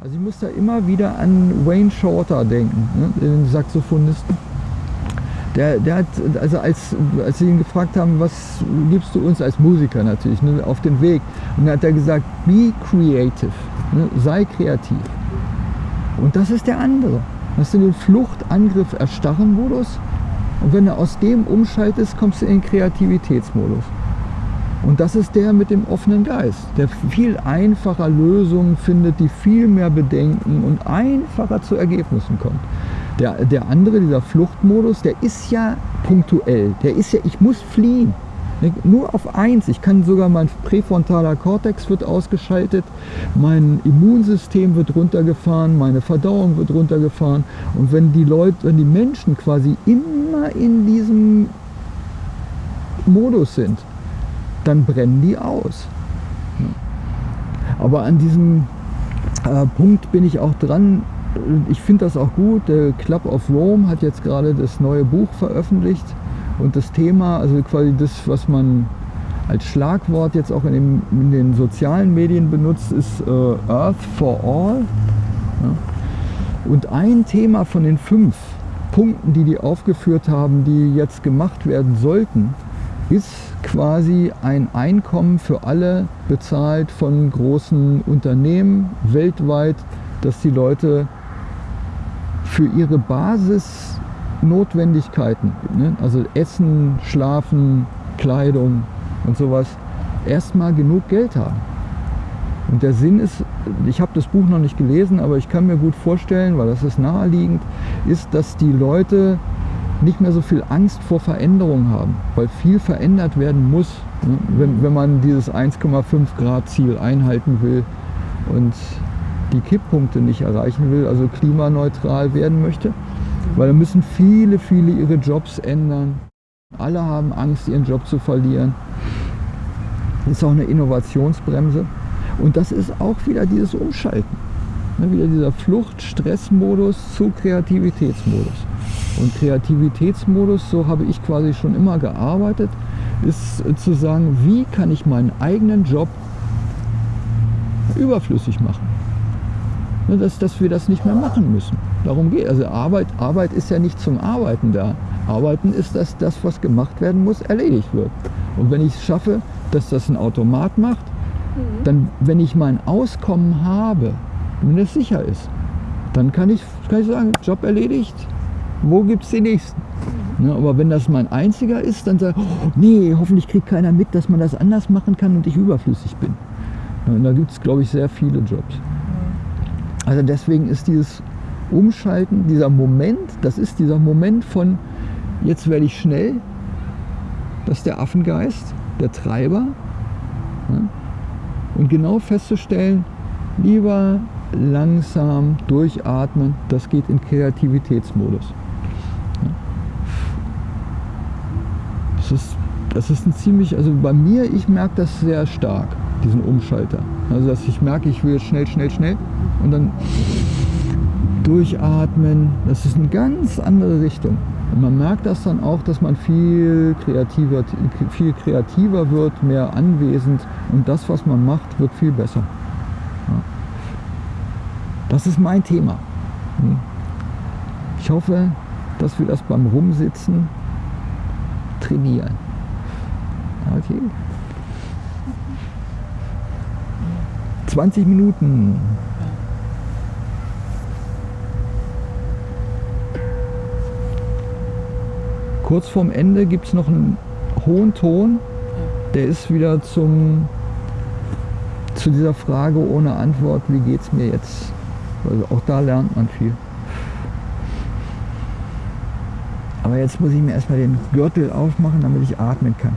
Also ich muss da immer wieder an Wayne Shorter denken, ne, den Saxophonisten. Der, der hat, also als, als sie ihn gefragt haben, was gibst du uns als Musiker natürlich ne, auf den Weg? Und dann hat er gesagt, be creative, ne, sei kreativ. Und das ist der andere. Hast du den Fluchtangriff erstarren Modus und wenn du aus dem umschaltest, kommst du in den Kreativitätsmodus. Und das ist der mit dem offenen Geist, der viel einfacher Lösungen findet, die viel mehr bedenken und einfacher zu Ergebnissen kommt. Der, der andere, dieser Fluchtmodus, der ist ja punktuell. Der ist ja, ich muss fliehen. Nur auf eins. Ich kann sogar, mein präfrontaler Kortex wird ausgeschaltet, mein Immunsystem wird runtergefahren, meine Verdauung wird runtergefahren. Und wenn die Leute, wenn die Menschen quasi immer in diesem Modus sind, dann brennen die aus. Aber an diesem äh, Punkt bin ich auch dran. Ich finde das auch gut. Der Club of Rome hat jetzt gerade das neue Buch veröffentlicht. Und das Thema, also quasi das, was man als Schlagwort jetzt auch in, dem, in den sozialen Medien benutzt, ist äh, Earth for All. Ja. Und ein Thema von den fünf Punkten, die die aufgeführt haben, die jetzt gemacht werden sollten, ist quasi ein Einkommen für alle bezahlt von großen Unternehmen weltweit, dass die Leute für ihre Basisnotwendigkeiten, ne, also Essen, Schlafen, Kleidung und sowas, erstmal genug Geld haben. Und der Sinn ist, ich habe das Buch noch nicht gelesen, aber ich kann mir gut vorstellen, weil das ist naheliegend, ist, dass die Leute nicht mehr so viel Angst vor Veränderung haben, weil viel verändert werden muss, ne? wenn, wenn man dieses 1,5 Grad Ziel einhalten will und die Kipppunkte nicht erreichen will, also klimaneutral werden möchte, weil da müssen viele, viele ihre Jobs ändern. Alle haben Angst, ihren Job zu verlieren. Das ist auch eine Innovationsbremse. Und das ist auch wieder dieses Umschalten. Ne, wieder dieser Flucht-Stress-Modus zu Kreativitätsmodus. Und Kreativitätsmodus, so habe ich quasi schon immer gearbeitet, ist zu sagen, wie kann ich meinen eigenen Job überflüssig machen. Ne, dass, dass wir das nicht mehr machen müssen. Darum geht Also Arbeit, Arbeit ist ja nicht zum Arbeiten da. Arbeiten ist, dass das, was gemacht werden muss, erledigt wird. Und wenn ich es schaffe, dass das ein Automat macht, mhm. dann, wenn ich mein Auskommen habe, wenn es sicher ist, dann kann ich, kann ich sagen, Job erledigt, wo gibt es den nächsten? Ja, aber wenn das mein einziger ist, dann sage ich, oh, nee, hoffentlich kriegt keiner mit, dass man das anders machen kann und ich überflüssig bin. Ja, und da gibt es, glaube ich, sehr viele Jobs. Also deswegen ist dieses Umschalten, dieser Moment, das ist dieser Moment von, jetzt werde ich schnell, das ist der Affengeist, der Treiber. Ja, und genau festzustellen, lieber langsam durchatmen, das geht in Kreativitätsmodus. Das ist, das ist ein ziemlich, also bei mir, ich merke das sehr stark, diesen Umschalter. Also dass ich merke, ich will schnell, schnell, schnell und dann durchatmen. Das ist eine ganz andere Richtung. Und man merkt das dann auch, dass man viel kreativer, viel kreativer wird, mehr anwesend und das, was man macht, wird viel besser. Ja. Das ist mein Thema. Hm. Ich hoffe, dass wir das beim Rumsitzen trainieren. Okay. 20 Minuten. Kurz vorm Ende gibt es noch einen hohen Ton. Der ist wieder zum, zu dieser Frage ohne Antwort, wie geht es mir jetzt? Also auch da lernt man viel. Aber jetzt muss ich mir erstmal den Gürtel aufmachen, damit ich atmen kann.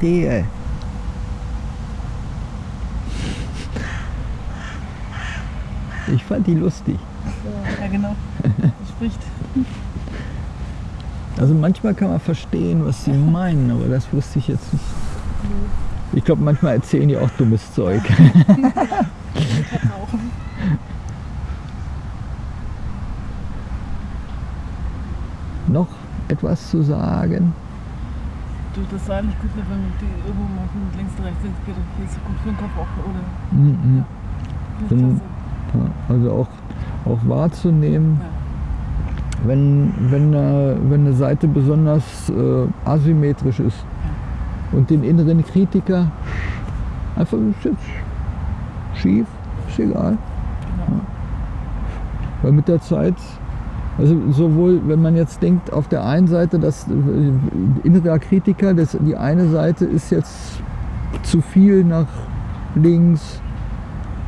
Krähe. Ich fand die lustig. Ja, genau. Die spricht. Also manchmal kann man verstehen, was sie meinen, aber das wusste ich jetzt nicht. Ich glaube, manchmal erzählen die auch dummes Zeug. Noch etwas zu sagen? Du, das war nicht gut, wenn die irgendwo mal von links und rechts sind. Geht hier ist so gut für den Kopf auch, oder? Mhm. Dann- klasse. Ja, Also auch, auch wahrzunehmen, Ja. wenn, wenn, eine, wenn eine Seite besonders äh, asymmetrisch ist und den inneren Kritiker einfach ist jetzt schief, ist egal. Genau. Weil mit der Zeit, also sowohl wenn man jetzt denkt, auf der einen Seite, dass äh, innerer Kritiker, das, die eine Seite ist jetzt zu viel nach links,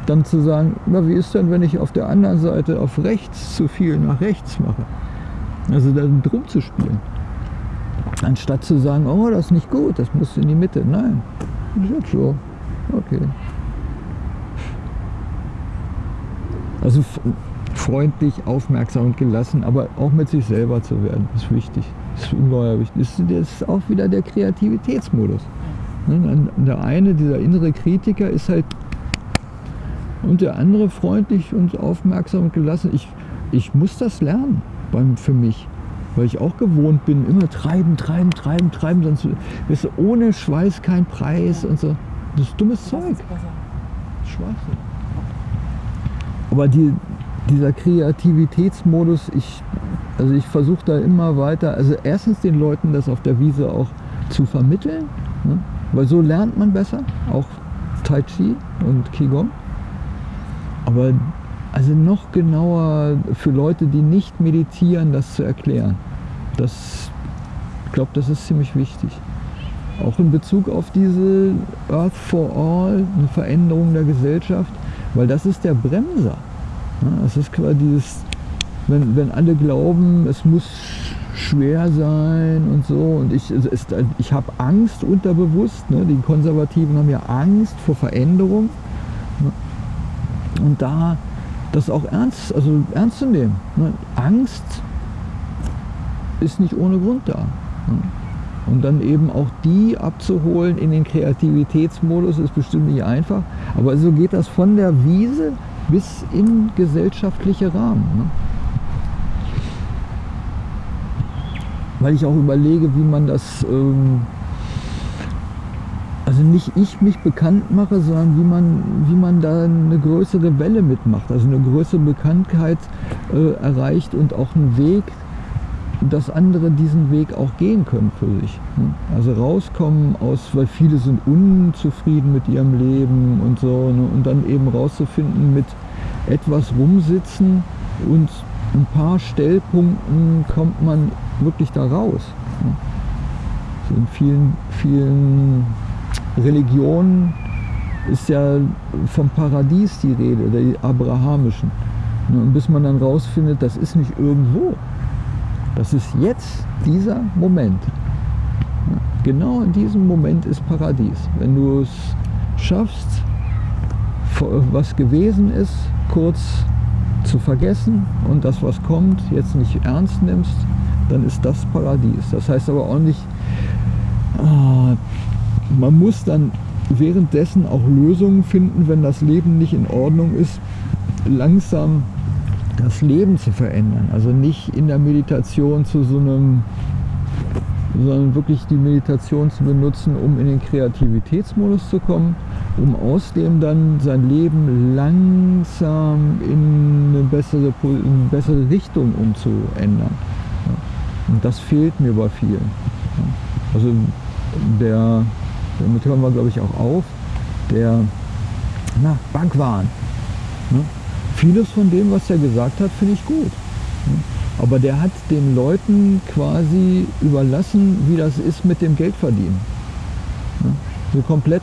dann zu sagen, na, wie ist denn, wenn ich auf der anderen Seite auf rechts zu viel nach rechts mache? Also dann drum zu spielen. Anstatt zu sagen, oh, das ist nicht gut, das muss in die Mitte. Nein, das ist jetzt so. Okay. Also freundlich, aufmerksam und gelassen, aber auch mit sich selber zu werden, ist wichtig. Ist ungeheuer wichtig. Das ist, das ist auch wieder der Kreativitätsmodus. Ne, Der eine, dieser innere Kritiker, ist halt und der andere freundlich und aufmerksam und gelassen. Ich, ich muss das lernen beim, für mich, weil ich auch gewohnt bin, immer treiben, treiben, treiben, treiben, sonst weißt du, ohne Schweiß kein Preis und so. Das ist dummes Zeug. Schwachsinn. Aber die, dieser Kreativitätsmodus, ich, also ich versuche da immer weiter, also erstens den Leuten das auf der Wiese auch zu vermitteln, ne? weil so lernt man besser, auch Tai Chi und Qigong. Aber also noch genauer für Leute, die nicht meditieren, das zu erklären. Das, ich glaube, das ist ziemlich wichtig. Auch in Bezug auf diese Earth for All, eine Veränderung der Gesellschaft, weil das ist der Bremser. Es ist quasi dieses, wenn, wenn alle glauben, es muss schwer sein und so und ich, ist, ich habe Angst unterbewusst, ne? die Konservativen haben ja Angst vor Veränderung ne? und da das auch ernst, also ernst zu nehmen. Ne? Angst ist nicht ohne Grund da. Ne? Und dann eben auch die abzuholen in den Kreativitätsmodus ist bestimmt nicht einfach. Aber so geht das von der Wiese bis in gesellschaftliche Rahmen. Ne? Weil ich auch überlege, wie man das, ähm, also nicht ich mich bekannt mache, sondern wie man, wie man da eine größere Welle mitmacht, also eine größere Bekanntheit äh, erreicht und auch einen Weg, dass andere diesen Weg auch gehen können für sich. ne? Also rauskommen aus, weil viele sind unzufrieden mit ihrem Leben und so, ne? und dann eben rauszufinden mit etwas rumsitzen und ein paar Stellpunkten kommt man wirklich da raus. ne? So in vielen, vielen Religionen ist ja vom Paradies die Rede, der abrahamischen. Und bis man dann rausfindet, das ist nicht irgendwo, das ist jetzt dieser Moment. Genau in diesem Moment ist Paradies. Wenn du es schaffst, was gewesen ist, kurz zu vergessen und das, was kommt, jetzt nicht ernst nimmst, dann ist das Paradies. Das heißt aber auch nicht, ah, man muss dann währenddessen auch Lösungen finden, wenn das Leben nicht in Ordnung ist, langsam das Leben zu verändern. Also nicht in der Meditation zu so einem, sondern wirklich die Meditation zu benutzen, um in den Kreativitätsmodus zu kommen, um aus dem dann sein Leben langsam in eine bessere, in eine bessere Richtung umzuändern. Und das fehlt mir bei vielen. Also der, damit hören wir glaube ich auch auf, der na, Bhagwan. Ne? Vieles von dem, was er gesagt hat, finde ich gut. Aber der hat den Leuten quasi überlassen, wie das ist mit dem Geldverdienen. Ne? So komplett,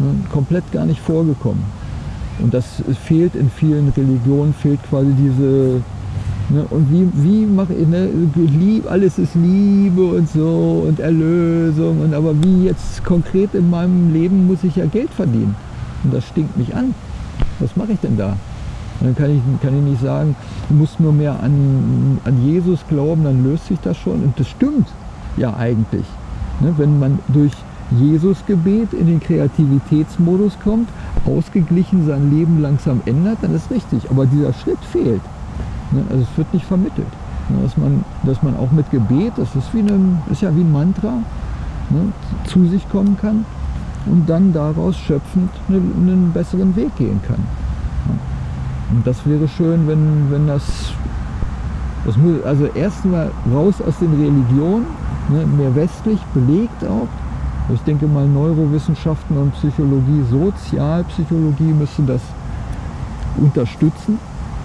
ne? komplett gar nicht vorgekommen. Und das fehlt in vielen Religionen, fehlt quasi diese, Ne? Und wie, wie mache ich, ne? Lieb, alles ist Liebe und so und Erlösung. Und aber wie jetzt konkret in meinem Leben muss ich ja Geld verdienen. Und das stinkt mich an. Was mache ich denn da? Dann kann ich, kann ich nicht sagen, du musst nur mehr an, an Jesus glauben, dann löst sich das schon. Und das stimmt ja eigentlich. Ne? Wenn man durch Jesus Gebet in den Kreativitätsmodus kommt, ausgeglichen sein Leben langsam ändert, dann ist richtig. Aber dieser Schritt fehlt. Ne? Also es wird nicht vermittelt. Ne? Dass man, dass man auch mit Gebet, das ist, wie eine, ist ja wie ein Mantra, ne? zu sich kommen kann und dann daraus schöpfend einen besseren Weg gehen kann. Und das wäre schön, wenn, wenn das, das muss, also erstmal raus aus den Religionen, ne, mehr westlich, belegt auch. Ich denke mal, Neurowissenschaften und Psychologie, Sozialpsychologie müssen das unterstützen,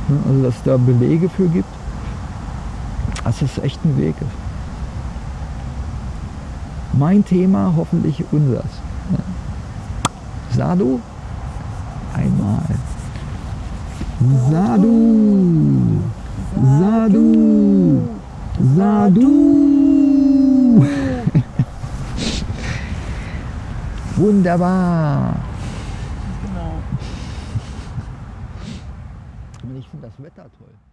ne, also dass es da Belege für gibt. Das ist echt ein Weg. Mein Thema, hoffentlich unseres. Sadu, einmal. Sadu, Sadu, Sadu. Wunderbar. Genau. Ich finde das Wetter toll.